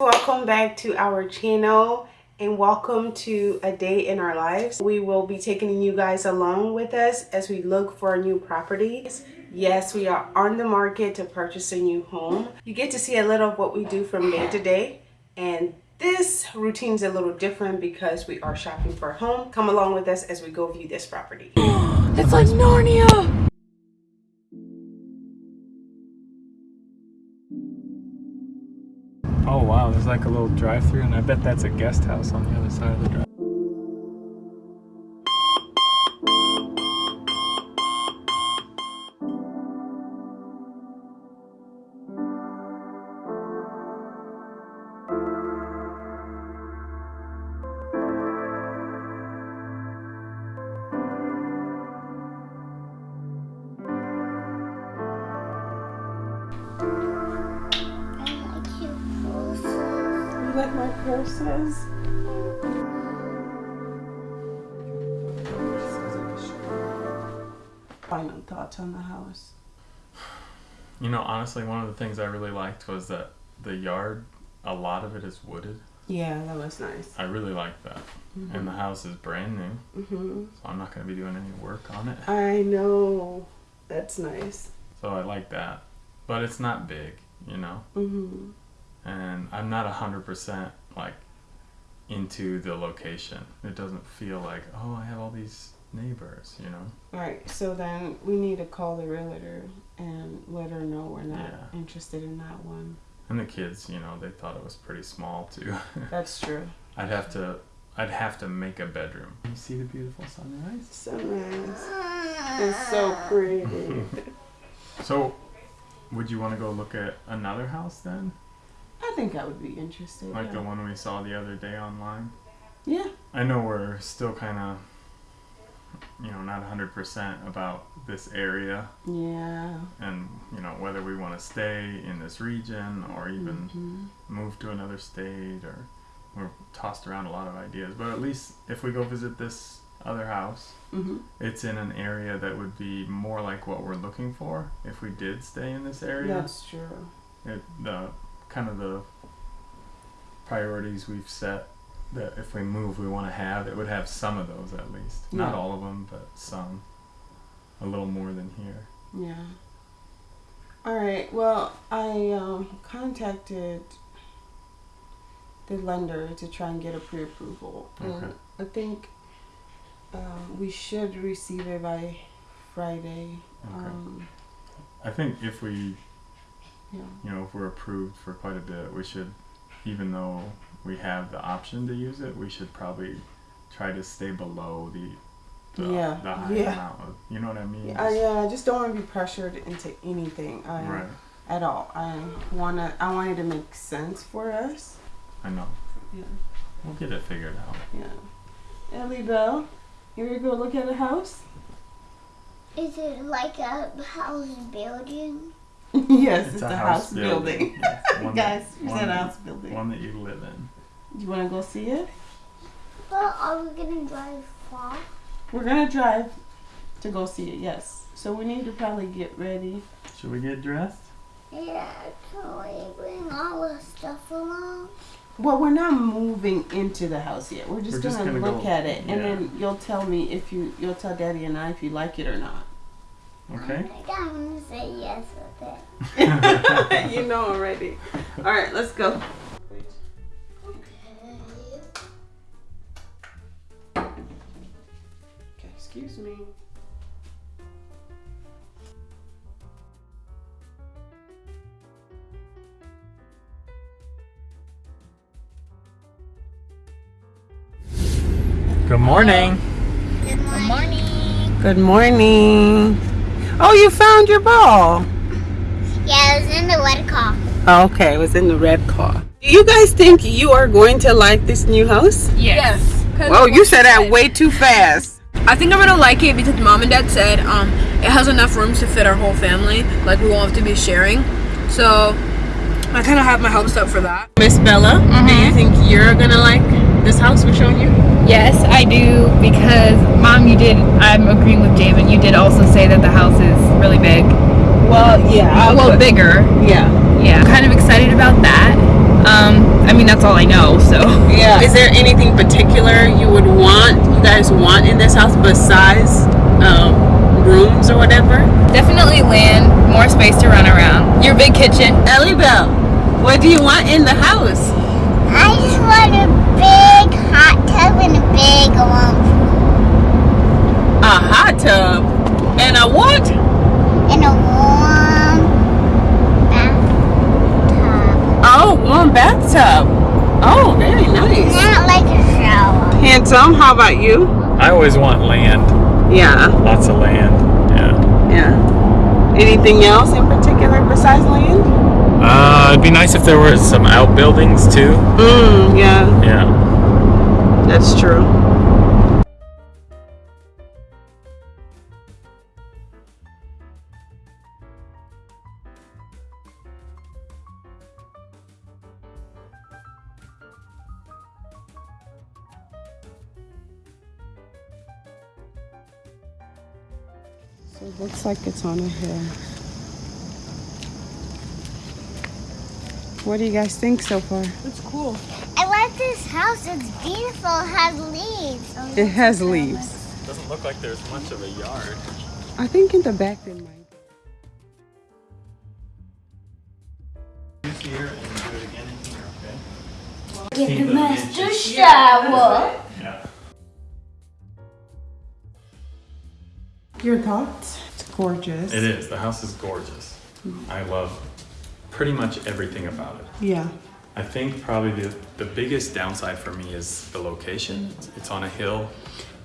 welcome back to our channel and welcome to a day in our lives. We will be taking you guys along with us as we look for a new properties. Yes we are on the market to purchase a new home. You get to see a little of what we do from day to day and this routine is a little different because we are shopping for a home. Come along with us as we go view this property. It's like narnia Oh wow, there's like a little drive-through and I bet that's a guest house on the other side of the drive. My. Final thoughts on the house. You know, honestly, one of the things I really liked was that the yard, a lot of it is wooded. Yeah, that was nice. I really like that. Mm -hmm. And the house is brand new. Mm -hmm. So I'm not going to be doing any work on it. I know. That's nice. So I like that. But it's not big, you know? Mm -hmm and I'm not a hundred percent like into the location. It doesn't feel like oh I have all these neighbors, you know. Right. So then we need to call the realtor and let her know we're not yeah. interested in that one. And the kids, you know, they thought it was pretty small too. That's true. I'd have to I'd have to make a bedroom. You see the beautiful sunrise? Sunrise. It's so pretty. so would you want to go look at another house then? I think I would be interested. Like yeah. the one we saw the other day online? Yeah. I know we're still kind of, you know, not 100% about this area. Yeah. And, you know, whether we want to stay in this region or even mm-hmm. move to another state or we're tossed around a lot of ideas. But at least if we go visit this other house, mm-hmm. it's in an area that would be more like what we're looking for if we did stay in this area. That's true. It, the kind of the priorities we've set that if we move we want to have it would have some of those at least yeah. not all of them but some a little more than here yeah all right well i um, contacted the lender to try and get a pre-approval okay. and i think um, we should receive it by friday okay. Um, i think if we yeah. you know, if we're approved for quite a bit, we should, even though we have the option to use it, we should probably try to stay below the the, yeah. the high yeah. amount of, you know what I mean? Yeah, yeah, I just don't want to be pressured into anything I, right. at all. I wanna, I want it to make sense for us. I know. Yeah. We'll get it figured out. Yeah. Ellie Bell, you ready to go look at a house? Is it like a house building? yes, it's, it's a, a, house, house building. building. Yes, Guys, it's a house building. One that you live in. You want to go see it? But are we going to drive far? We're going to drive to go see it, yes. So we need to probably get ready. Should we get dressed? Yeah, can we bring all the stuff along? Well, we're not moving into the house yet. We're just, gonna, gonna, look go, at it, yeah. and then you'll tell me if you you'll tell Daddy and I if you like it or not. Okay. I think I'm gonna say yes you know already. All right, let's go. Okay, excuse me. Good morning. Good morning. Good morning. Oh, you found your ball. Yeah, it was in the red car. okay, it was in the red car. Do you guys think you are going to like this new house? Yes. yes well, you said that way too fast. I think I'm gonna like it because mom and dad said um, it has enough rooms to fit our whole family. Like we won't have to be sharing. So I kind of have my hopes up for that. Miss Bella, mm -hmm. do you mm-hmm. think you're gonna like this house we're showing you? Yes, I do because mom, you did. I'm agreeing with David. You did also say that the house is really big. Well, yeah. well, bigger. Yeah. Yeah. I'm Kind of excited about that. Um, I mean, that's all I know, so. Yeah. Is there anything particular you would want, you guys want in this house besides um, rooms or whatever? Definitely land, more space to run around. Your big kitchen. Ellie Bell, what do you want in the house? I just want a big hot tub and a big warm pool. A hot tub and a what? And a warm bathtub. Oh, warm bathtub. Oh, very nice. Not like a shower. Handsome, how about you? I always want land, Yeah, lots of land. Yeah. yeah. Anything else in particular besides land? Uh, it'd be nice if there were some outbuildings too. Mm, yeah, Yeah. that's true. So it looks like it's on a hill. What do you guys think so far? It's cool. I like this house. It's beautiful. It has leaves. Oh, It has leaves. It Doesn't look like there's much of a yard. I think in the back there might. Use here and do it again in here, okay? Give the the master shower. Yeah. Your thoughts? It's gorgeous. It is. The house is gorgeous. I love pretty much everything about it. Yeah. I think probably the, the biggest downside for me is the location. It's on a hill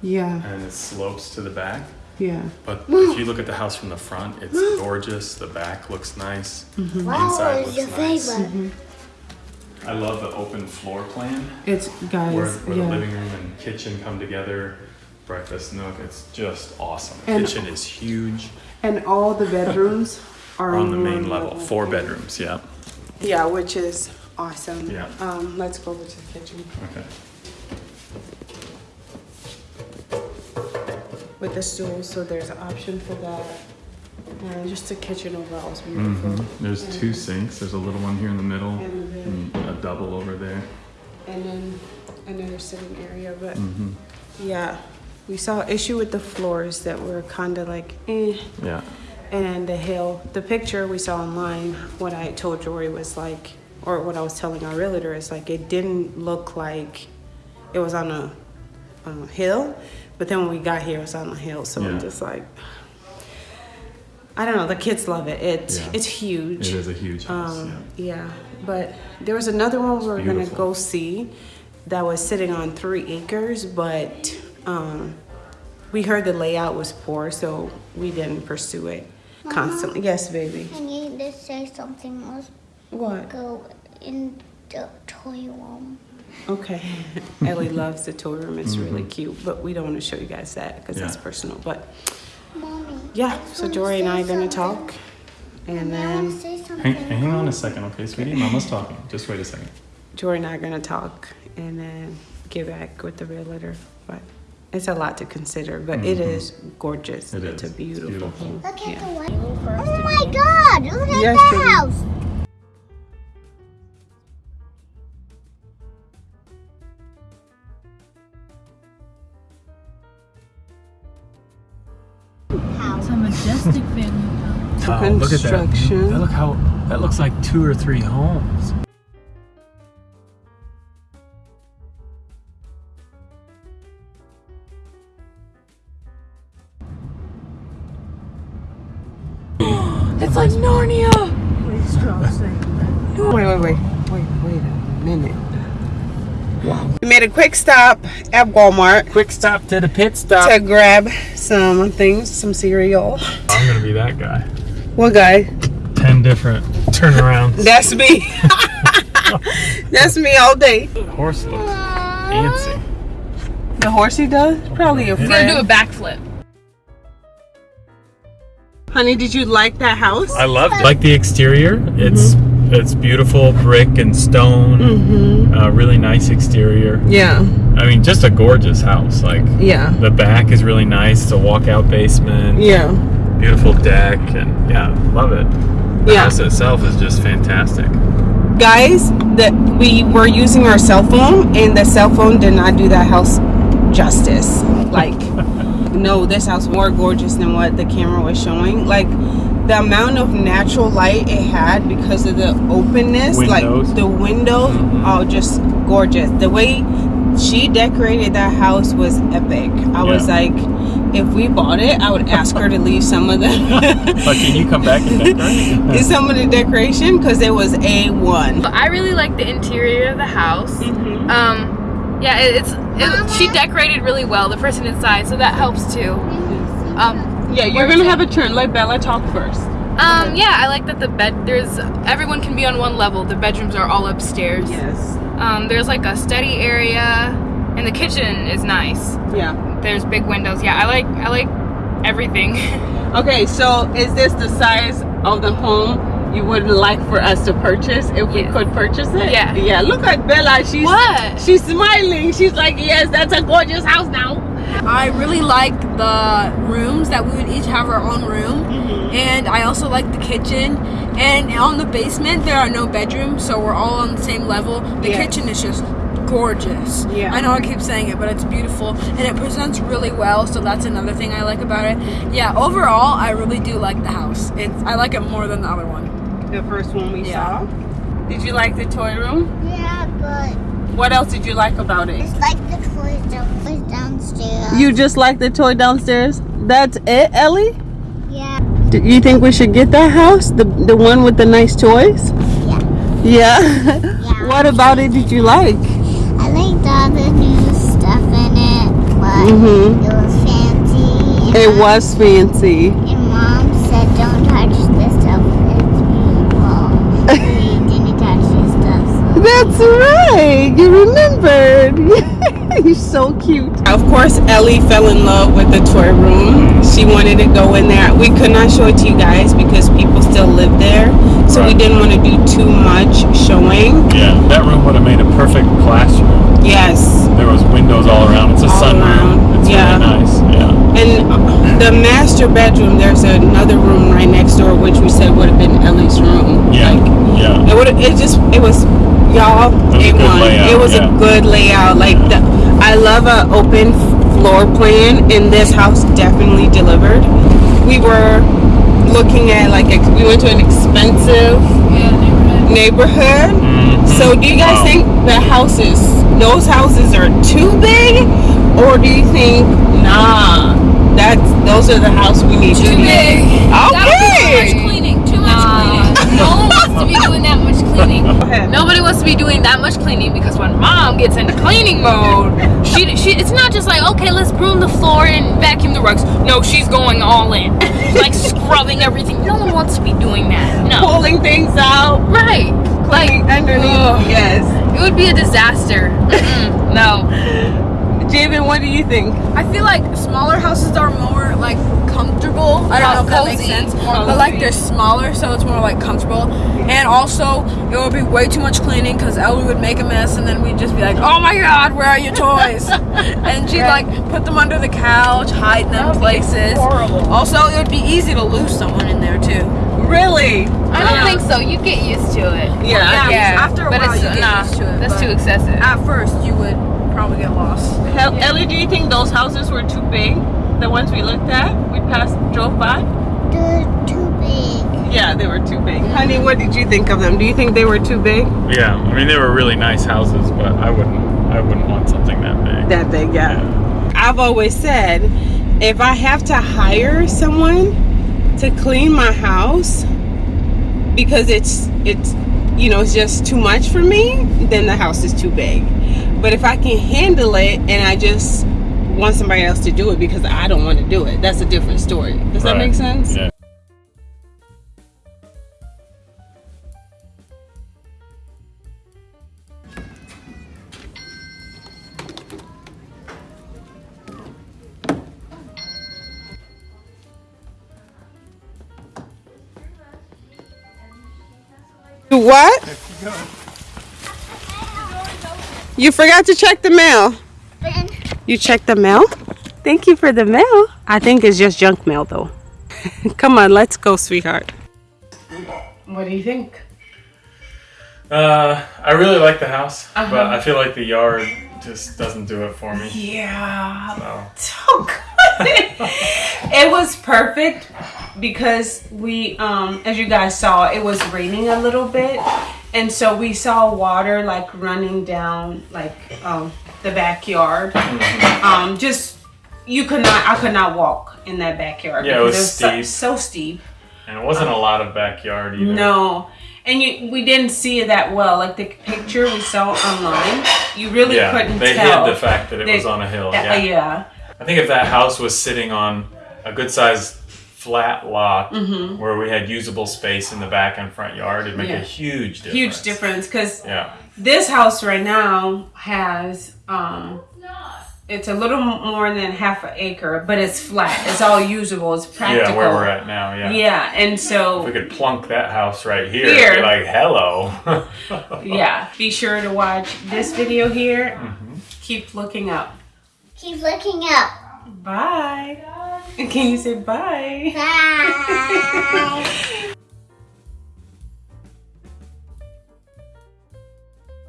Yeah. and it slopes to the back. Yeah. But if you look at the house from the front, it's gorgeous. The back looks nice. Mm-hmm. Wow, Inside is your looks nice. favorite? Mm-hmm. I love the open floor plan It's guys. where, where yeah. the living room and kitchen come together. Breakfast nook. It's just awesome. And- kitchen is huge and all the bedrooms are on the main level. Four bedrooms. Yeah. Yeah, which is awesome. Yeah. Um, let's go over to the kitchen Okay. with the stool. So there's an option for that. And just the kitchen overall is beautiful. Mm-hmm. There's two sinks. There's a little one here in the middle And and a double over there. And then another sitting area, but Mm-hmm. yeah, we saw issue with the floors that were kind of like eh. Yeah. And the hill, the picture we saw online, what I told Jory was like, or what I was telling our realtor is like, it didn't look like it was on a, on a hill, but then when we got here, it was on a hill. So I'm Yeah. just like, I don't know. The kids love it. It's Yeah. it's huge. It is a huge house. Um, yeah, but there was another one we were gonna go see that was sitting on three acres, but um, we heard the layout was poor, so we didn't pursue it constantly. Yes, baby. I need to say something. Let's What? go in the toy room. Okay. Ellie loves the toy room. It's really cute, but we don't want to show you guys that because that's Mm-hmm. Personal. But Mommy. yeah, I so Jory and I are gonna talk, and I want to then say something. Hang, hang on a second, okay, sweetie? Mama's talking. Just wait a second. Jory and I are gonna talk, and then get back with the realtor. But it's a lot to consider, but it is gorgeous. Mm-hmm. It it's is. a It's beautiful, beautiful. home. Look at Yeah. the white. Oh my God! Look at Yes, the house. It's a majestic family house. Wow, look at that. That look how that looks like two or three homes. It's like Narnia. Wait, wait, wait, wait, wait a minute. Wow. We made a quick stop at Walmart Quick stop to the pit stop. to grab some things, some cereal. I'm gonna be that guy. What guy? Ten different turnarounds. That's me. That's me all day. The horse looks fancy. The horsey does? Probably a He's gonna do a backflip. Honey, did you like that house? I love like the exterior. It's it's beautiful brick and stone. Mm-hmm. Uh, really nice exterior. Yeah, I mean, just a gorgeous house. Like yeah, the back is really nice. It's a walkout basement. yeah. Beautiful deck and yeah, love it. The Yeah. house itself is just fantastic. guys that we were using our cell phone and the cell phone did not do that house justice like no this house more gorgeous than what the camera was showing like the amount of natural light it had because of the openness Windows. like the windows Mhm. oh just gorgeous the way she decorated that house was epic i was like if we bought it i would ask her to leave some of the But can you come back and decorate? is some of the decoration because it was a1 I really like the interior of the house. Um, yeah, it's it, she decorated really well. The person inside, so that helps too. Um, yeah you're gonna have a turn let bella talk first um, yeah, I like that the bed. There's everyone can be on one level. The bedrooms are all upstairs. yes Um, there's like a study area, and the kitchen is nice. yeah There's big windows. Yeah, I like I like everything. Okay, so is this the size of the home you would like for us to purchase if we could purchase it? Yeah. Yeah, look at Bella. She's What? she's smiling. She's like, yes, that's a gorgeous house now. I really like the rooms that we would each have our own room, mm-hmm. and I also like the kitchen. And on the basement, there are no bedrooms, so we're all on the same level. The Yes. kitchen is just gorgeous. Yeah. I know I keep saying it, but it's beautiful and it presents really well. So that's another thing I like about it. Yeah, overall, I really do like the house. It's I like it more than the other one. The first one we Yeah. saw. Did you like the toy room? Yeah, but What else did you like about it? it's like the toys downstairs. You just like the toy downstairs? That's it, Ellie? Yeah. Do you think we should get that house? The the one with the nice toys? Yeah. Yeah. Yeah. what about it did you like? I liked all the new stuff in it, but Mhm. it was fancy. It was fancy. And mom said, "Don't touch this stuff. It's beautiful." we didn't touch this stuff. So. That's right. You remembered. You're so cute. Of course, Ellie fell in love with the toy room. She wanted to go in there. We could not show it to you guys because people still live there. So we didn't want to do too much showing. Yeah, that room would have made a perfect classroom. Yes. There was windows all around. It's a All sunroom. around, It's yeah. really nice. Yeah. And uh, the master bedroom, there's another room right next door, which we said would have been Ellie's room. Yeah. Like, yeah. It would. It just. It was, y'all. It was a good won. layout, It was yeah. a good layout. Like the, I love a open floor plan, and this house definitely delivered. We were looking at like ex- we went to an expensive neighborhood. Mhm. So do you guys Wow. think the houses, those houses, are too big, or do you think nah? That's those are the house we need to Too be. big. That would too much cleaning. Too much Nah, cleaning. no one wants to be doing that much cleaning. Nobody wants to be doing that much cleaning because when mom gets into cleaning mode, she she it's not just like okay, let's broom the floor and vacuum the rugs. No, she's going all in, like scrubbing everything. No one wants to be doing that. No, Pulling things out. right? Like underneath. ugh. Yes. it would be a disaster. No, Javen, what do you think? I feel like smaller houses are more like comfortable. I don't know if that makes sense. More But like they're smaller, so it's more like comfortable. And also, it would be way too much cleaning because Ellie would make a mess, and then we'd just be like, "Oh my God, where are your toys?" and she'd like put them under the couch, hide them That would be places. horrible. Also, it would be easy to lose someone in there too. Really? I don't think so. You get used to it. Yeah. Yeah. after a but while it's, you get nah, used to it, That's too excessive. At first, you would probably get lost. Hel- Ellie, do you think those houses were too big? The ones we looked at, we passed, drove by. They're too big. Yeah, they were too big. Honey, what did you think of them? Do you think they were too big? Yeah. I mean, they were really nice houses, but I wouldn't. I wouldn't want something that big. That big, yeah. I've always said, if I have to hire someone to clean my house because it's it's you know it's just too much for me, then the house is too big. But if I can handle it and I just want somebody else to do it because I don't want to do it, that's a different story. Does that make sense? Yeah. What? You forgot to check the mail. You checked the mail? Thank you for the mail. I think it's just junk mail though. Come on, let's go, sweetheart. What do you think? Uh, I really like the house, Uh-huh. but I feel like the yard just doesn't do it for me. Yeah. So, So good. it was perfect because we, um, as you guys saw, it was raining a little bit, and so we saw water like running down like um, the backyard. Mm-hmm. Um, just you could not, I could not walk in that backyard. Yeah, it was because so- steep. so steep. and it wasn't a lot of backyard either. No. And you, we didn't see it that well. Like the picture we saw online, you really Yeah, couldn't they tell. They hid the fact that it was on a hill. Yeah. yeah. I think if that house was sitting on a good sized flat lot where we had usable space in the back and front yard, it'd make Mm-hmm. Yeah. a huge difference. Huge difference because Yeah. this house right now has um it's a little more than half an acre but it's flat it's all usable it's practical Yeah, where we're at now. Yeah. yeah and If we could plunk that house right here, Here. be like, hello. yeah be sure to watch this video here Mm-hmm. keep looking up Keep looking up. bye can you say bye Bye.